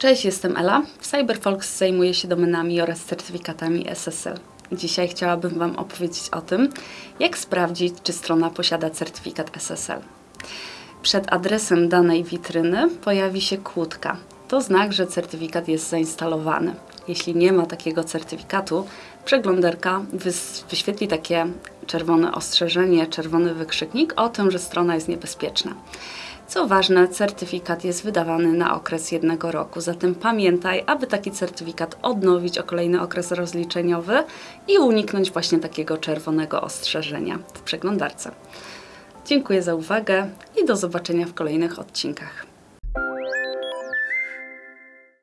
Cześć, jestem Ela. Cyberfolks zajmuje się domenami oraz certyfikatami SSL. Dzisiaj chciałabym Wam opowiedzieć o tym, jak sprawdzić, czy strona posiada certyfikat SSL. Przed adresem danej witryny pojawi się kłódka. To znak, że certyfikat jest zainstalowany. Jeśli nie ma takiego certyfikatu, przeglądarka wyświetli takie czerwone ostrzeżenie, czerwony wykrzyknik o tym, że strona jest niebezpieczna. Co ważne, certyfikat jest wydawany na okres jednego roku, zatem pamiętaj, aby taki certyfikat odnowić o kolejny okres rozliczeniowy i uniknąć właśnie takiego czerwonego ostrzeżenia w przeglądarce. Dziękuję za uwagę i do zobaczenia w kolejnych odcinkach.